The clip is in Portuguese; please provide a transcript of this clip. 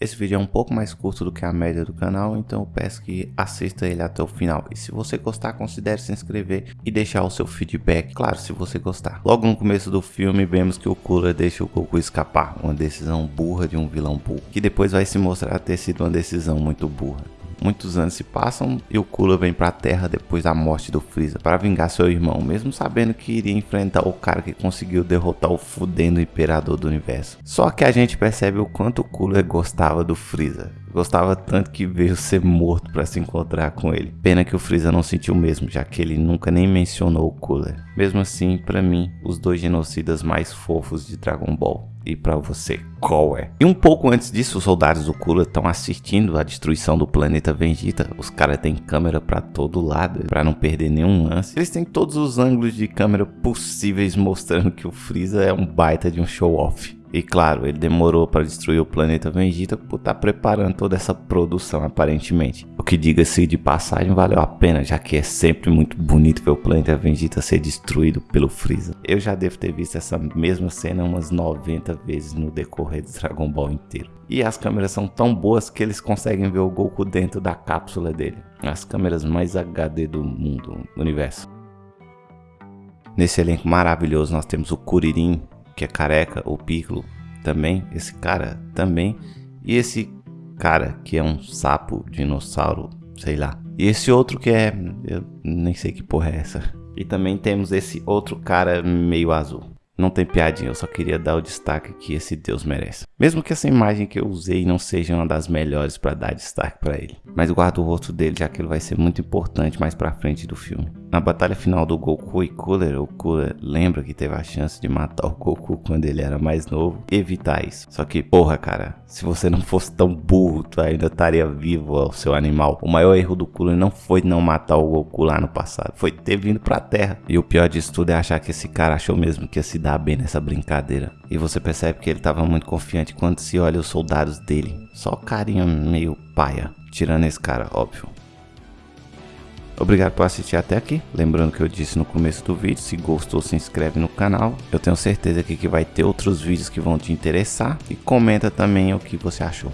Esse vídeo é um pouco mais curto do que a média do canal, então eu peço que assista ele até o final. E se você gostar, considere se inscrever e deixar o seu feedback, claro, se você gostar. Logo no começo do filme, vemos que o Cooler deixa o Goku escapar, uma decisão burra de um vilão burro, que depois vai se mostrar ter sido uma decisão muito burra. Muitos anos se passam e o Cooler vem para a Terra depois da morte do Freeza para vingar seu irmão, mesmo sabendo que iria enfrentar o cara que conseguiu derrotar o fudendo imperador do universo. Só que a gente percebe o quanto o Cooler gostava do Freeza. Gostava tanto que veio ser morto para se encontrar com ele. Pena que o Freeza não sentiu mesmo, já que ele nunca nem mencionou o Cooler. Mesmo assim, para mim, os dois genocidas mais fofos de Dragon Ball. E para você, qual é? E um pouco antes disso, os soldados do Cooler estão assistindo a destruição do planeta Vegeta. Os caras têm câmera para todo lado, para não perder nenhum lance. Eles têm todos os ângulos de câmera possíveis mostrando que o Freeza é um baita de um show-off. E claro, ele demorou para destruir o planeta Vegeta por estar tá preparando toda essa produção aparentemente. O que diga-se de passagem valeu a pena, já que é sempre muito bonito ver o planeta Vegeta ser destruído pelo Freeza. Eu já devo ter visto essa mesma cena umas 90 vezes no decorrer do Dragon Ball inteiro. E as câmeras são tão boas que eles conseguem ver o Goku dentro da cápsula dele. As câmeras mais HD do mundo, do universo. Nesse elenco maravilhoso nós temos o Kuririn, que é careca, o Piccolo também, esse cara também, e esse cara que é um sapo, dinossauro, sei lá. E esse outro que é, eu nem sei que porra é essa. E também temos esse outro cara meio azul. Não tem piadinha, eu só queria dar o destaque que esse deus merece. Mesmo que essa imagem que eu usei não seja uma das melhores para dar destaque para ele. Mas guardo o rosto dele já que ele vai ser muito importante mais pra frente do filme. Na batalha final do Goku e Cooler, o Cooler lembra que teve a chance de matar o Goku quando ele era mais novo evitar isso. Só que, porra, cara, se você não fosse tão burro, tu ainda estaria vivo, o seu animal. O maior erro do Cooler não foi não matar o Goku lá no passado, foi ter vindo pra Terra. E o pior disso tudo é achar que esse cara achou mesmo que ia se dar bem nessa brincadeira. E você percebe que ele estava muito confiante quando se olha os soldados dele. Só carinha meio paia, tirando esse cara, óbvio. Obrigado por assistir até aqui. Lembrando que eu disse no começo do vídeo, se gostou, se inscreve no canal. Eu tenho certeza que vai ter outros vídeos que vão te interessar. E comenta também o que você achou.